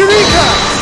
Eureka!